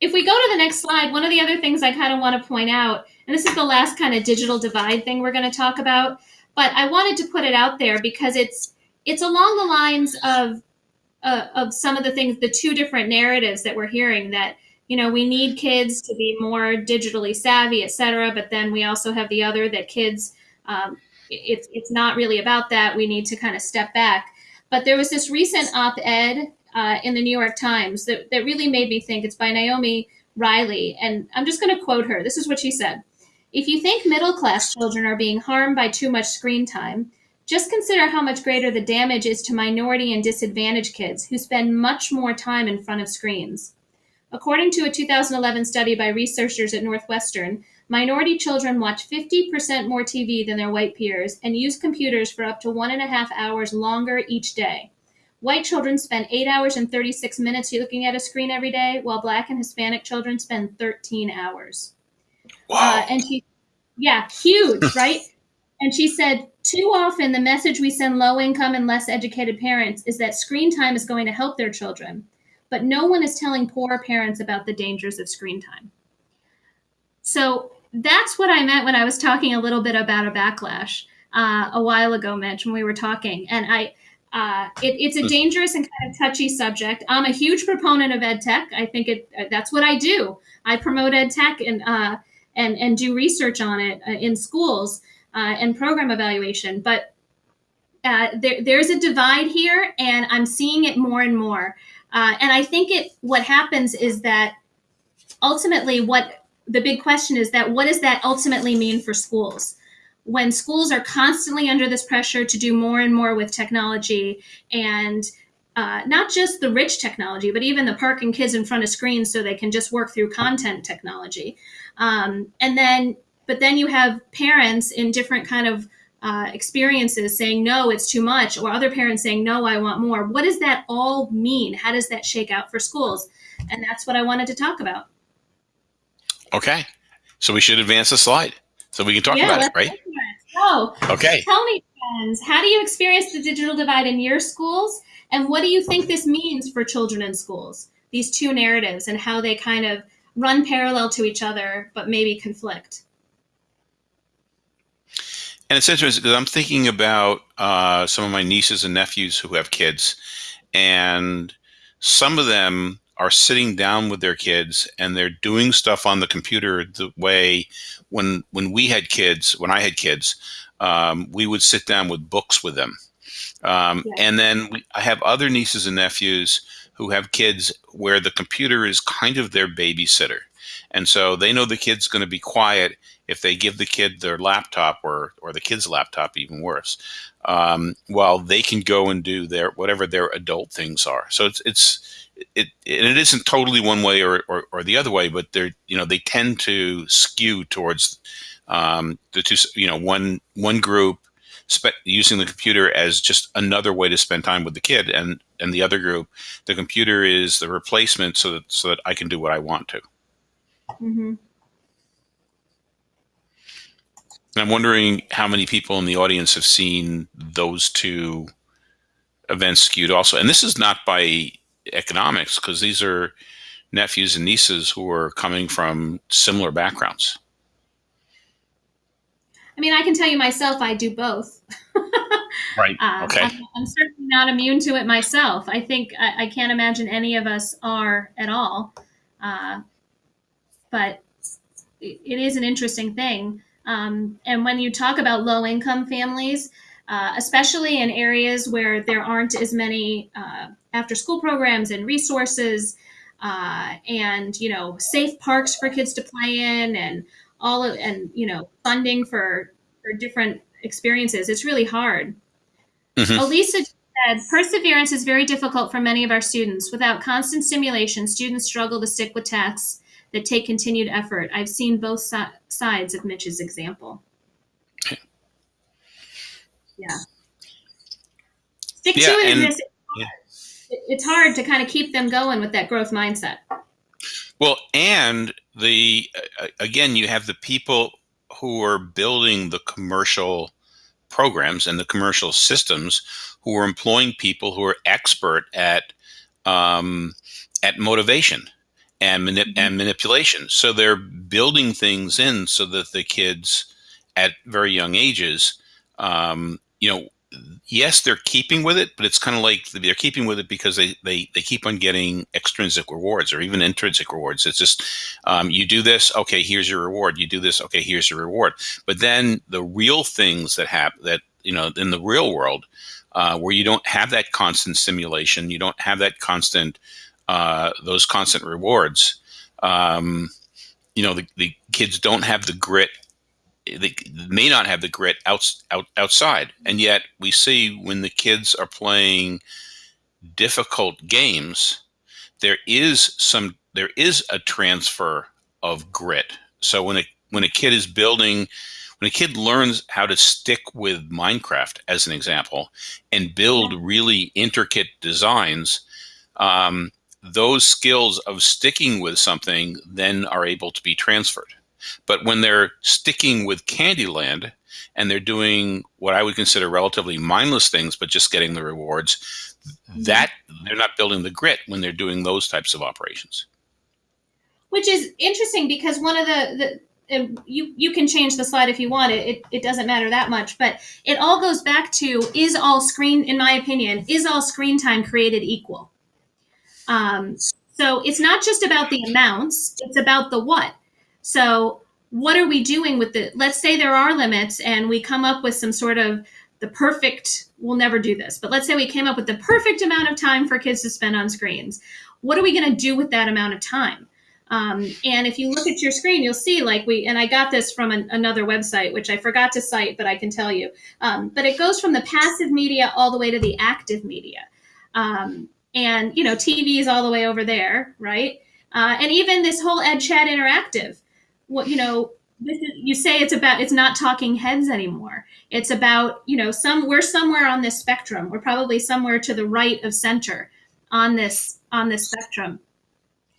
if we go to the next slide, one of the other things I kind of want to point out, and this is the last kind of digital divide thing we're going to talk about, but I wanted to put it out there because it's it's along the lines of uh, of some of the things, the two different narratives that we're hearing that you know we need kids to be more digitally savvy et cetera but then we also have the other that kids um, it's it's not really about that. We need to kind of step back. But there was this recent op-ed uh, in the new york times that, that really made me think. It's by naomi riley and i'm just going to quote her. This is what she said. If you think middle class children are being harmed by too much screen time just consider how much greater the damage is to minority and disadvantaged kids who spend much more time in front of screens According to a 2011 study by researchers at Northwestern, minority children watch 50% more TV than their white peers and use computers for up to one and a half hours longer each day. White children spend 8 hours and 36 minutes looking at a screen every day, while black and Hispanic children spend 13 hours. Wow. Uh, and she, yeah, huge, right? And she said, too often the message we send low income and less educated parents is that screen time is going to help their children but no one is telling poor parents about the dangers of screen time. So that's what I meant when I was talking a little bit about a backlash uh, a while ago, Mitch, when we were talking. And I, uh, it, it's a hmm. dangerous and kind of touchy subject. I'm a huge proponent of ed tech. I think it uh, that's what I do. I promote ed tech and uh, and and do research on it uh, in schools uh, and program evaluation. But there, there's a divide here, and I'm seeing it more and more. Uh, and I think it what happens is that ultimately what the big question is that what does that ultimately mean for schools? When schools are constantly under this pressure to do more and more with technology and uh, not just the rich technology, but even the parking kids in front of screens so they can just work through content technology. Um, and then, but then you have parents in different kind of uh, experiences saying no it's too much or other parents saying no i want more. What does that all mean? How does that shake out for schools? And that's what i wanted to talk about. Okay. So we should advance the slide so we can talk yeah, about it right? so okay. tell me friends how do you experience the digital divide in your schools? And what do you think this means for children in schools? These two narratives and how they kind of run parallel to each other but maybe conflict and it's interesting because I'm thinking about uh, some of my nieces and nephews who have kids, and some of them are sitting down with their kids and they're doing stuff on the computer the way when when we had kids, when I had kids, um, we would sit down with books with them. Um, yeah. And then we, I have other nieces and nephews who have kids where the computer is kind of their babysitter. And so they know the kid's going to be quiet if they give the kid their laptop or or the kid's laptop, even worse, um, while they can go and do their whatever their adult things are. So it's it's it and it isn't totally one way or, or, or the other way, but they're you know they tend to skew towards um, the two you know one one group using the computer as just another way to spend time with the kid, and and the other group the computer is the replacement so that so that I can do what I want to. Mm-hmm. And I'm wondering how many people in the audience have seen those two events skewed also. And this is not by economics, because these are nephews and nieces who are coming from similar backgrounds. I mean, I can tell you myself, I do both. right. Uh, okay. I'm, I'm, certainly not immune to it myself. I think I, I can't imagine any of us are at all. Uh, but it, it is an interesting thing. Um, and when you talk about low income families, uh, especially in areas where there aren't as many uh, after school programs and resources uh, and you know safe parks for kids to play in and all of and you know funding for for different experiences. It's really hard. Mhm. Elisa said, perseverance is very difficult for many of our students. Without constant stimulation, students struggle to stick with tasks that take continued effort. I've seen both si- sides of Mitch's example. Yeah. Stick Yeah, to it in and- this. it- It's hard to kind of keep them going with that growth mindset. Well, and the again, you have the people who are building the commercial programs and the commercial systems who are employing people who are expert at um, at motivation and manip- and manipulation. So they're building things in so that the kids at very young ages, um, you know, yes, they're keeping with it, but it's kind of like they're keeping with it because they, they, they keep on getting extrinsic rewards or even intrinsic rewards. It's just, um, you do this, okay, here's your reward. You do this, okay, here's your reward. But then the real things that happen that, you know, in the real world, uh, where you don't have that constant stimulation, you don't have that constant, uh, those constant rewards, um, you know, the, the kids don't have the grit they may not have the grit out, out, outside. And yet we see when the kids are playing difficult games, there is some there is a transfer of grit. So when a when a kid is building when a kid learns how to stick with Minecraft as an example and build really intricate designs, um, those skills of sticking with something then are able to be transferred. But when they're sticking with Candyland and they're doing what I would consider relatively mindless things, but just getting the rewards, mm-hmm. that they're not building the grit when they're doing those types of operations. which is interesting because one of the, the um, you you can change the slide if you want it. it it doesn't matter that much but it all goes back to is all screen in my opinion is all screen time created equal um, so it's not just about the amounts it's about the what. So what are we doing with the let's say there are limits and we come up with some sort of the perfect we'll never do this but let's say we came up with the perfect amount of time for kids to spend on screens. What are we going to do with that amount of time? Um, and if you look at your screen you'll see like we and i got this from an, another website which i forgot to cite but i can tell you. Um, but it goes from the passive media all the way to the active media. Um, and you know tv is all the way over there right uh, and even this whole ed chat interactive what you know this is, you say it's about it's not talking heads anymore it's about you know some we're somewhere on this spectrum we're probably somewhere to the right of center on this on this spectrum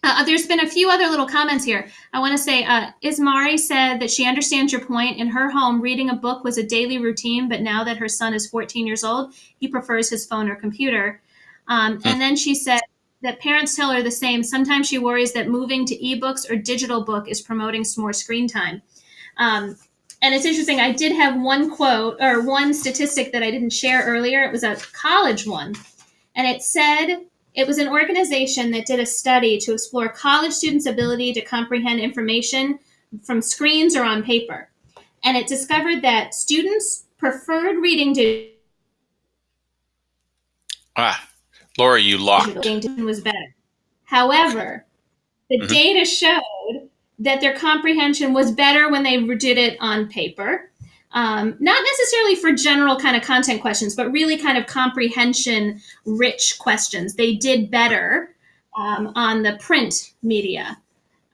uh, there's been a few other little comments here. I want to say, uh, Ismari said that she understands your point. In her home, reading a book was a daily routine, but now that her son is 14 years old, he prefers his phone or computer. Um, and then she said that parents tell her the same. Sometimes she worries that moving to ebooks or digital book is promoting some more screen time. Um, and it's interesting. I did have one quote or one statistic that I didn't share earlier. It was a college one, and it said it was an organization that did a study to explore college students' ability to comprehend information from screens or on paper. And it discovered that students preferred reading to Ah, Laura, you locked. digital was better. However, the Mhm. data showed that their comprehension was better when they did it on paper. Um, not necessarily for general kind of content questions, but really kind of comprehension rich questions. They did better um, on the print media.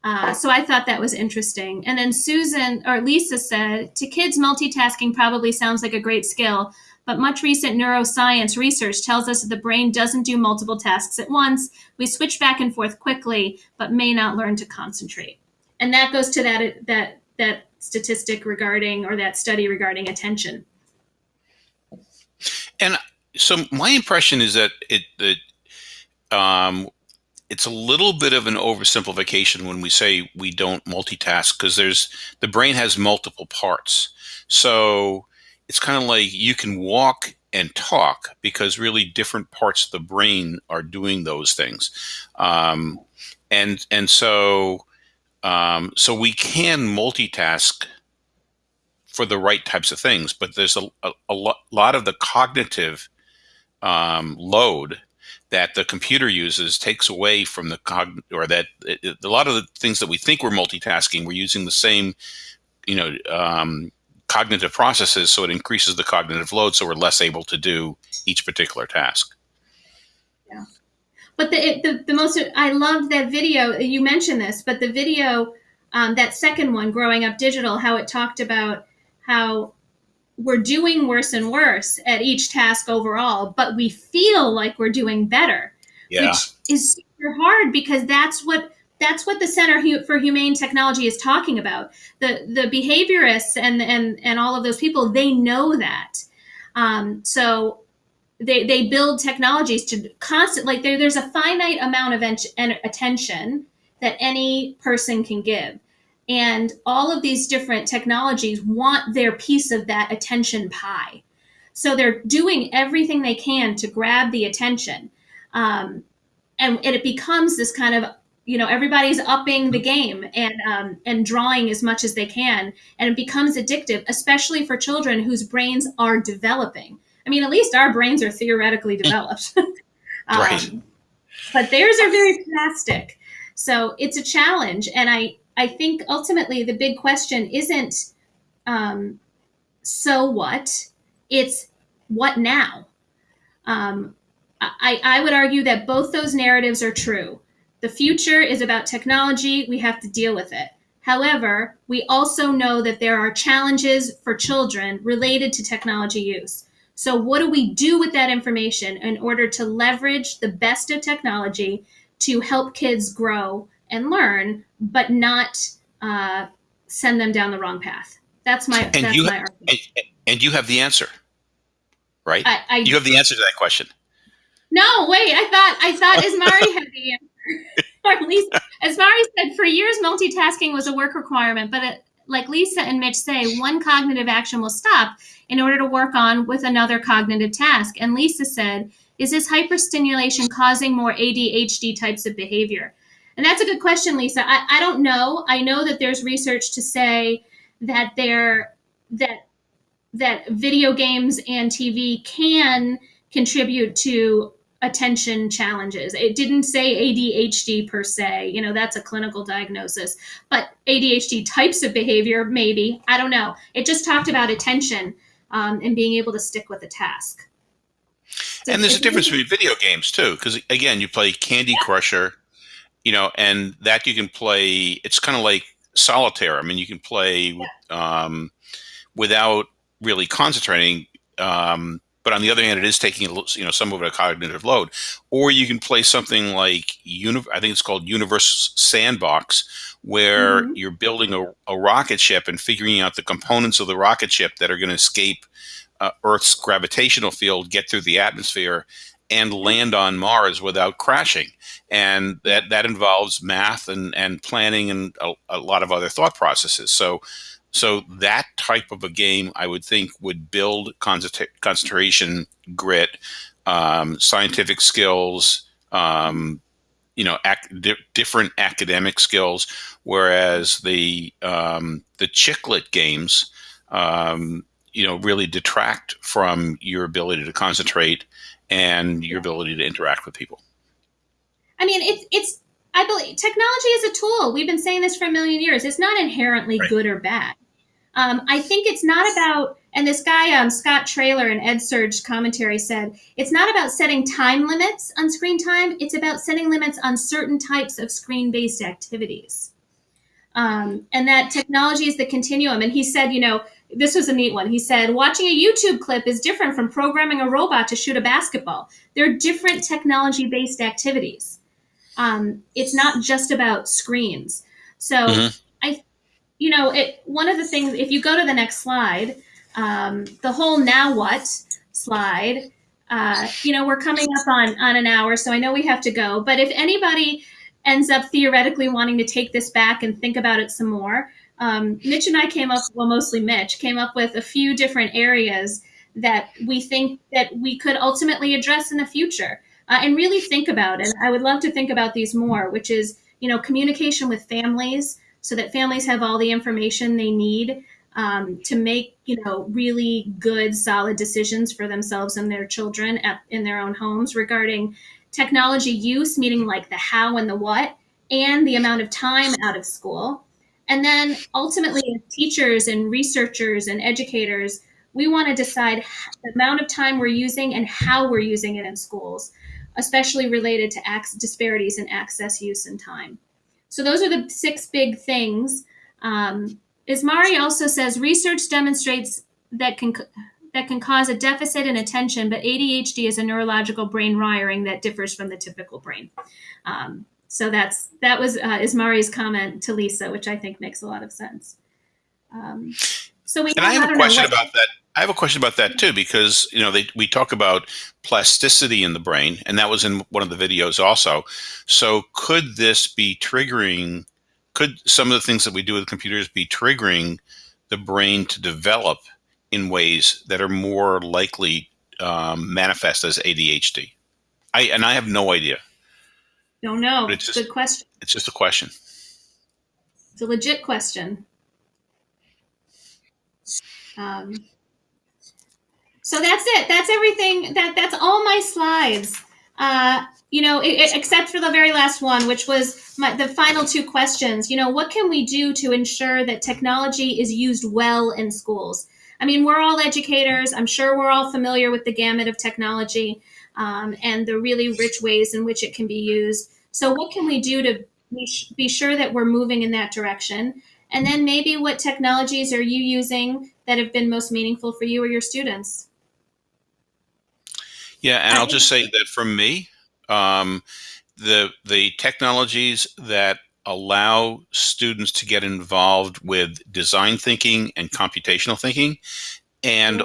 Uh, so I thought that was interesting. And then Susan or Lisa said, to kids, multitasking probably sounds like a great skill, but much recent neuroscience research tells us that the brain doesn't do multiple tasks at once. We switch back and forth quickly, but may not learn to concentrate. And that goes to that that that statistic regarding or that study regarding attention. And so my impression is that it that um, it's a little bit of an oversimplification when we say we don't multitask because there's the brain has multiple parts. So it's kind of like you can walk and talk because really different parts of the brain are doing those things, um, and and so um, so we can multitask for the right types of things, but there's a, a, a lo- lot of the cognitive um, load that the computer uses takes away from the cog or that it, it, a lot of the things that we think we're multitasking, we're using the same, you know, um, cognitive processes, so it increases the cognitive load, so we're less able to do each particular task. Yeah, but the the, the most I loved that video. You mentioned this, but the video, um, that second one, growing up digital, how it talked about how we're doing worse and worse at each task overall, but we feel like we're doing better, yeah. which is super hard because that's what that's what the Center for Humane Technology is talking about. The the behaviorists and and and all of those people they know that. Um, so they they build technologies to constant like there, there's a finite amount of en- attention that any person can give and all of these different technologies want their piece of that attention pie. So they're doing everything they can to grab the attention. Um, and, and, it becomes this kind of, you know, everybody's upping the game and, um, and drawing as much as they can. And it becomes addictive, especially for children whose brains are developing. I mean, at least our brains are theoretically developed. um, right. But theirs are very plastic. So it's a challenge. And I, I think ultimately the big question isn't um, so what, it's what now. Um, I, I would argue that both those narratives are true. The future is about technology, we have to deal with it. However, we also know that there are challenges for children related to technology use. So, what do we do with that information in order to leverage the best of technology to help kids grow and learn, but not uh, send them down the wrong path. That's my and that's you my have, and, and, you have the answer, right? I, I, you have the answer to that question. No, wait. I thought I thought Ismari had the answer. or least Ismari said for years multitasking was a work requirement, but it, like Lisa and Mitch say, one cognitive action will stop in order to work on with another cognitive task. And Lisa said, "Is this hyperstimulation causing more ADHD types of behavior?" And that's a good question, Lisa. I, I don't know. I know that there's research to say that there that that video games and TV can contribute to attention challenges. It didn't say ADHD per se, you know, that's a clinical diagnosis, but ADHD types of behavior, maybe. I don't know. It just talked about attention um, and being able to stick with a task. So and there's a difference between video games too, because again, you play Candy yeah. Crusher you know, and that you can play. It's kind of like solitaire. I mean, you can play um, without really concentrating. Um, but on the other hand, it is taking you know some of it a cognitive load. Or you can play something like I think it's called Universe Sandbox, where mm-hmm. you're building a, a, rocket ship and figuring out the components of the rocket ship that are going to escape uh, Earth's gravitational field, get through the atmosphere, and land on Mars without crashing. And that, that involves math and, and planning and a, a lot of other thought processes. So, so that type of a game, I would think, would build concentration, grit, um, scientific skills, um, you know, ac- di- different academic skills. Whereas the um, the chicklet games, um, you know, really detract from your ability to concentrate and your ability to interact with people. I mean, it's it's I believe technology is a tool. We've been saying this for a million years. It's not inherently right. good or bad. Um, I think it's not about, and this guy, um, Scott Traylor in EdSurge commentary said, it's not about setting time limits on screen time. It's about setting limits on certain types of screen based activities. Um, and that technology is the continuum. And he said, you know, this was a neat one. He said, watching a YouTube clip is different from programming a robot to shoot a basketball. They're different technology based activities. Um, it's not just about screens. So mm-hmm. I, you know, it, one of the things, if you go to the next slide, um, the whole now what slide, uh, you know, we're coming up on, on an hour, so I know we have to go. But if anybody ends up theoretically wanting to take this back and think about it some more, um, Mitch and I came up, well, mostly Mitch, came up with a few different areas that we think that we could ultimately address in the future uh, and really think about. And I would love to think about these more, which is, you know, communication with families so that families have all the information they need um, to make, you know, really good, solid decisions for themselves and their children at, in their own homes regarding technology use, meaning like the how and the what, and the amount of time out of school. And then ultimately, as teachers and researchers and educators, we want to decide the amount of time we're using and how we're using it in schools, especially related to disparities in access, use, and time. So those are the six big things. Um, Ismari also says research demonstrates that can that can cause a deficit in attention, but ADHD is a neurological brain wiring that differs from the typical brain. Um, so that's that was uh, Ismari's comment to Lisa, which I think makes a lot of sense. Um, so we and I have I a question about that. I have a question about that too, because you know they, we talk about plasticity in the brain, and that was in one of the videos also. So could this be triggering? Could some of the things that we do with computers be triggering the brain to develop in ways that are more likely um, manifest as ADHD? I and I have no idea. Don't know. But it's just- Good question. It's just a question. It's a legit question. Um, so that's it. That's everything. That that's all my slides. Uh, you know, i i- except for the very last one, which was my, the final two questions. You know, what can we do to ensure that technology is used well in schools? I mean, we're all educators. I'm sure we're all familiar with the gamut of technology um, and the really rich ways in which it can be used. So, what can we do to be, be sure that we're moving in that direction? And then maybe what technologies are you using that have been most meaningful for you or your students? Yeah, and I'll just say that for me, um, the the technologies that allow students to get involved with design thinking and computational thinking, and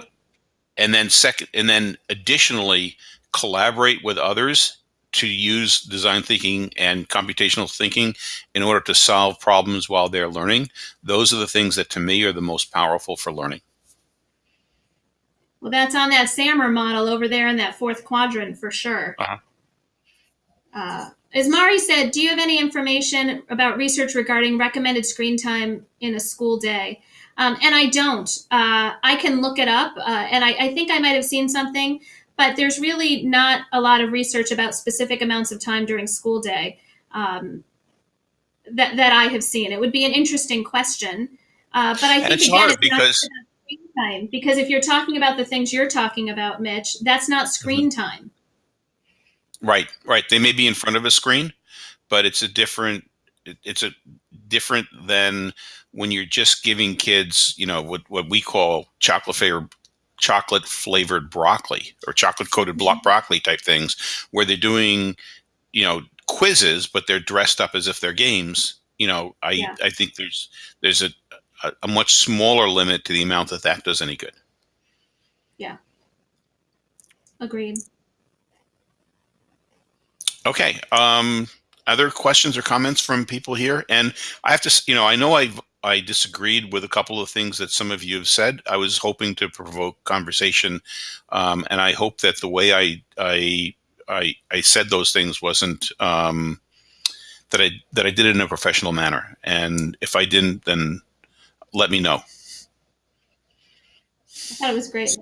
and then second, and then additionally collaborate with others to use design thinking and computational thinking in order to solve problems while they're learning. Those are the things that to me are the most powerful for learning. Well, that's on that SAMR model over there in that fourth quadrant for sure. Uh-huh. Uh, Ismari said, do you have any information about research regarding recommended screen time in a school day? Um, and I don't. Uh, I can look it up, uh, and I, I think I might have seen something, but there's really not a lot of research about specific amounts of time during school day um, that, that I have seen. It would be an interesting question. Uh, but I think it's again, hard it's because- about screen time because if you're talking about the things you're talking about, Mitch, that's not screen Mm-hmm. time. Right, right. They may be in front of a screen, but it's a different. It's a different than when you're just giving kids, you know, what what we call chocolate flavored chocolate flavored broccoli or chocolate coated blo- broccoli type things, where they're doing, you know, quizzes, but they're dressed up as if they're games. You know, I Yeah. I think there's there's a, a a much smaller limit to the amount that that does any good. Yeah. Agreed. Okay. Um, other questions or comments from people here? And I have to, you know, I know I I disagreed with a couple of things that some of you have said. I was hoping to provoke conversation, um, and I hope that the way I I I, I said those things wasn't um, that I that I did it in a professional manner. And if I didn't, then let me know. I thought it was great.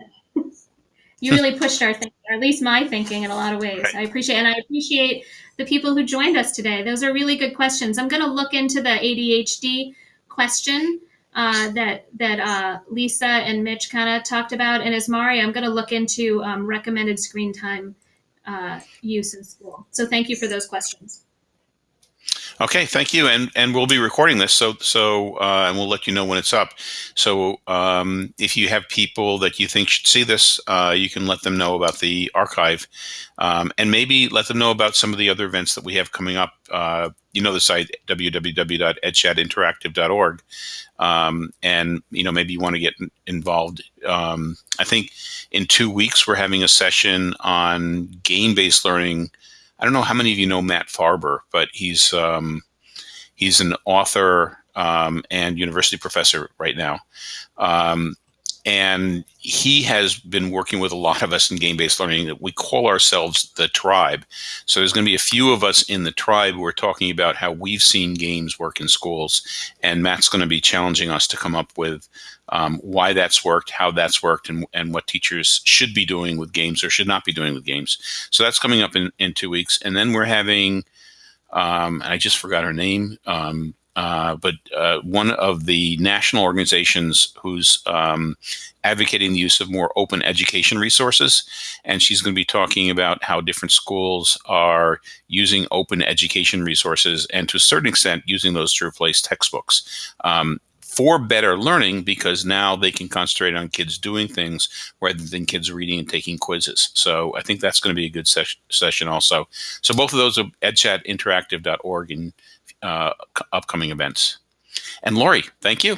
you really pushed our thinking, or at least my thinking, in a lot of ways. I appreciate, and I appreciate the people who joined us today. Those are really good questions. I'm going to look into the ADHD question uh, that that uh, Lisa and Mitch kind of talked about, and Ismari, I'm going to look into um, recommended screen time uh, use in school. So thank you for those questions. Okay, thank you, and and we'll be recording this, so so uh, and we'll let you know when it's up. So um, if you have people that you think should see this, uh, you can let them know about the archive, um, and maybe let them know about some of the other events that we have coming up. Uh, you know the site www.edchatinteractive.org, um, and you know maybe you want to get involved. Um, I think in two weeks we're having a session on game-based learning. I don't know how many of you know Matt Farber, but he's um, he's an author um, and university professor right now. Um, and he has been working with a lot of us in game-based learning that we call ourselves the tribe. So there's going to be a few of us in the tribe who are talking about how we've seen games work in schools, and Matt's going to be challenging us to come up with um, why that's worked, how that's worked, and, and what teachers should be doing with games or should not be doing with games. So that's coming up in, in two weeks. And then we're having, um, I just forgot her name, um, uh, but uh, one of the national organizations who's um, advocating the use of more open education resources. And she's going to be talking about how different schools are using open education resources and to a certain extent using those to replace textbooks. Um, for better learning because now they can concentrate on kids doing things rather than kids reading and taking quizzes. So I think that's going to be a good ses session also. So both of those are edchatinteractive.org and uh, upcoming events. And Lori, thank you.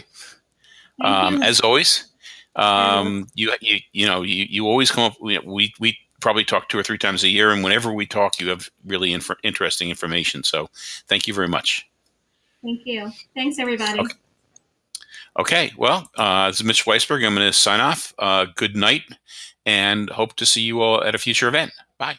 Thank um, you. As always, um, you, you you know you, you always come up. We we probably talk two or three times a year, and whenever we talk, you have really inf interesting information. So thank you very much. Thank you. Thanks, everybody. Okay. Okay, well, uh, this is Mitch Weisberg. I'm going to sign off. Uh, good night, and hope to see you all at a future event. Bye.